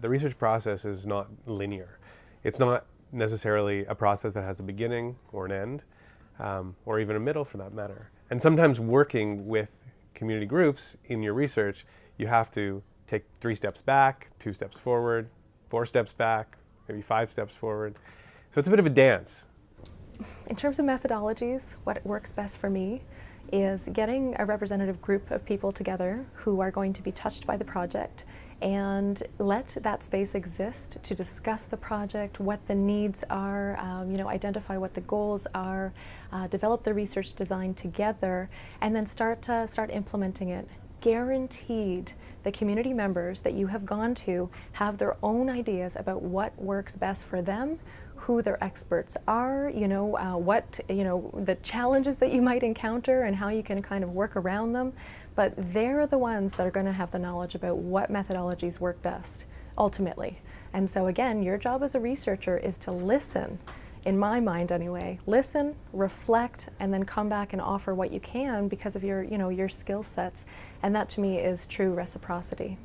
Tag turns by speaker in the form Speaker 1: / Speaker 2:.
Speaker 1: The research process is not linear. It's not necessarily a process that has a beginning or an end, um, or even a middle for that matter. And sometimes working with community groups in your research, you have to take three steps back, two steps forward, four steps back, maybe five steps forward. So it's a bit of a dance.
Speaker 2: In terms of methodologies, what works best for me is getting a representative group of people together who are going to be touched by the project and let that space exist to discuss the project, what the needs are, um, you know, identify what the goals are, uh, develop the research design together, and then start, uh, start implementing it. Guaranteed the community members that you have gone to have their own ideas about what works best for them, who their experts are, you know, uh, what, you know, the challenges that you might encounter and how you can kind of work around them. But they're the ones that are going to have the knowledge about what methodologies work best, ultimately. And so again, your job as a researcher is to listen, in my mind anyway, listen, reflect, and then come back and offer what you can because of your, you know, your skill sets. And that to me is true reciprocity.